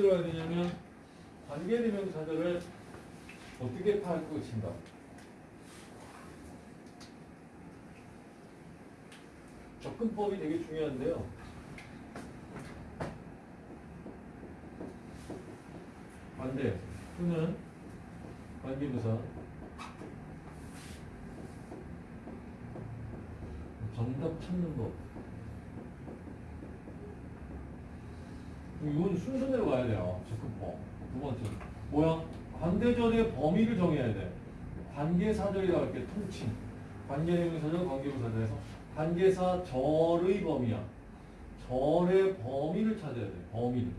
들어야 되냐면 관계대명사들을 어떻게 파악하고 친다. 접근법이 되게 중요한데요. 반대 또는 관계부사 정답 찾는 법. 이건 순서대로 가야 돼요. 접근법. 두 번째. 뭐야? 관대절의 범위를 정해야 돼. 관계사절이라고 할게 통칭. 관계대명사절, 관계부사절에서 관계사 절의 범위야. 절의 범위를 찾아야 돼. 범위를.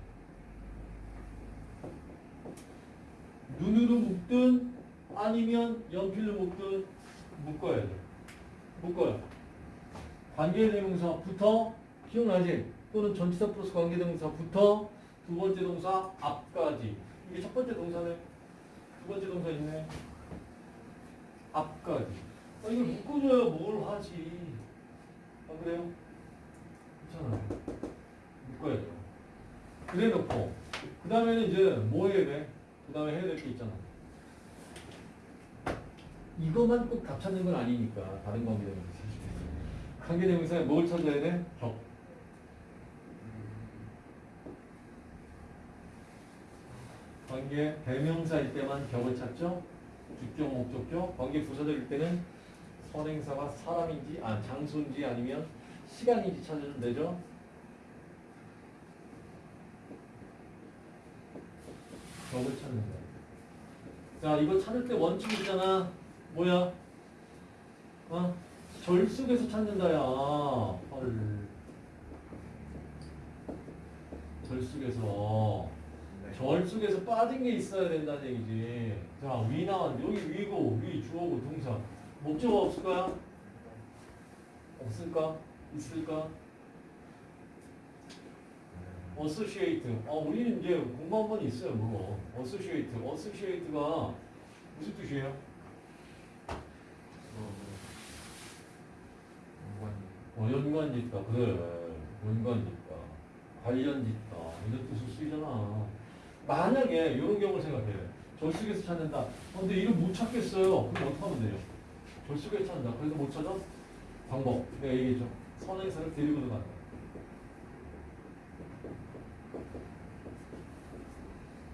눈으로 묶든 아니면 연필로 묶든 묶어야 돼. 묶어요. 관계대명사부터 기억나지? 또는 전치사 플러스 관계대명사부터 두 번째 동사 앞까지. 이게 첫 번째 동사네. 두 번째 동사 있네. 앞까지. 아, 이걸 묶어줘야 뭘 하지. 아, 그래요? 괜찮아요. 묶어야죠. 그래 놓고. 그 다음에는 이제 뭐 해야 돼? 그 다음에 해야 될 게 있잖아. 이것만 꼭 답 찾는 건 아니니까. 다른 관계대명사. 관계대명사에 뭘 찾아야 돼? 격. 관계 대명사일 때만 격을 찾죠. 주격, 목적격. 관계 부사절일 때는 선행사가 사람인지, 아 장소인지 아니면 시간인지 찾으면 되죠. 격을 찾는 거야. 자, 이거 찾을 때 원칙 있잖아. 뭐야? 어? 절 속에서 찾는다야. 헐. 절 속에서. 절 속에서 빠진 게 있어야 된다는 얘기지. 자, 위 나왔는데, 여기 위고, 위, 주어고, 동사. 목적어 없을까요? 없을까? 있을까? associate. 어, 우리는 이제 공부 한번 있어요, 그거. associate. associate가 무슨 뜻이에요? 어, 연관 짓다. 그래. 연관 짓다. 관련 짓다. 이런 뜻을 쓰이잖아. 만약에 이런 경우를 생각해. 절속에서 찾는다. 어, 근데 이걸 못 찾겠어요. 그럼 어떻게 하면 돼요? 절속에서 찾는다. 그래서 못 찾아? 방법. 내가 얘기했죠. 선행사를 데리고 들어간다.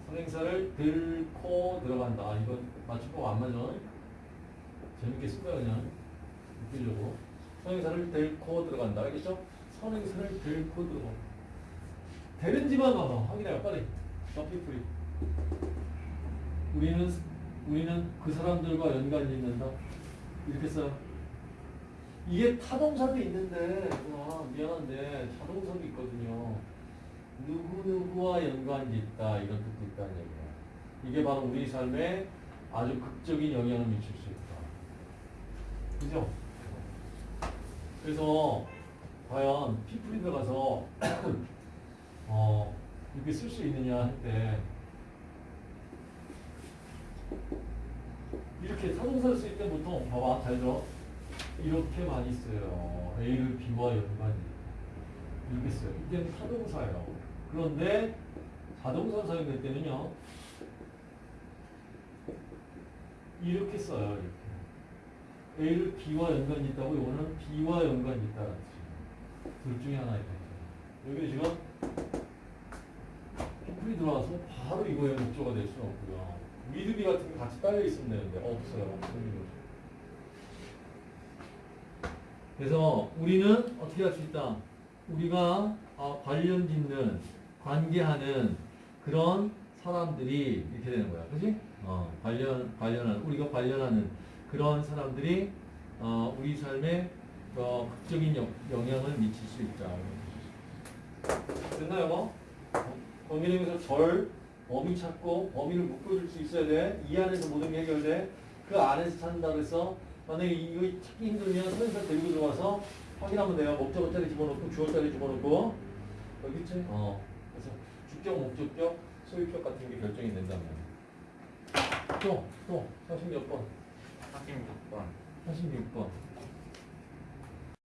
선행사를 들고 들어간다. 이건 맞춤법 안 맞아. 재밌게 쓴 거야, 그냥. 웃기려고. 선행사를 들고 들어간다. 알겠죠? 선행사를 들고 들어가. 되는지만 봐봐. 확인해요, 빨리. 더피 프리. 우리는, 우리는 그 사람들과 연관이 있는다. 이렇게 써. 이게 타동사도 있는데, 와, 미안한데, 자동사도 있거든요. 누구누구와 연관이 있다. 이런 뜻도 있다는 얘기야. 이게 바로 우리 삶에 아주 극적인 영향을 미칠 수 있다. 그죠? 그래서 과연 피플이 들어가서 어, 이렇게 쓸 수 있느냐 할 때 이렇게 타동사를 쓸 때 보통 봐봐 잘 들어. 이렇게 많이 써요. A를 B와 연관이. 이렇게 써요. 이때는 타동사예요. 그런데 자동사 사용될 때는요 이렇게 써요 이렇게. A를 B와 연관이 있다고 이거는 B와 연관이 뜻이에요 둘 중에 하나입니다. 여기 지금 피플이 들어와서 바로 이거의 목조가 될 수는 없고요. 미드비 같은 게 같이 딸려 있으면 되는데 없어요. 그래서 우리는 어떻게 할 수 있다? 우리가 아, 관련 짓는 관계하는 그런 사람들이 이렇게 되는 거야. 그지? 어, 관련, 관련하는, 우리가 관련하는 그런 사람들이 어, 우리 삶에 어, 극적인 영, 영향을 미칠 수 있다. 됐나요, 뭐? 범위에서 절, 범위 찾고 범위를 묶어줄 수 있어야 돼. 이 안에서 모든 게 해결돼. 그 안에서 찾는다 그래서 만약에 이거 찾기 힘들면 선생님 데리고 들어와서 확인하면 돼요. 목적어짜리 집어넣고 주어짜리 집어넣고 여기 있지? 어. 그래서 주격, 목적격, 소유격 같은 게 결정이 된다면. 또, 또, 40몇 번? 46번 46번.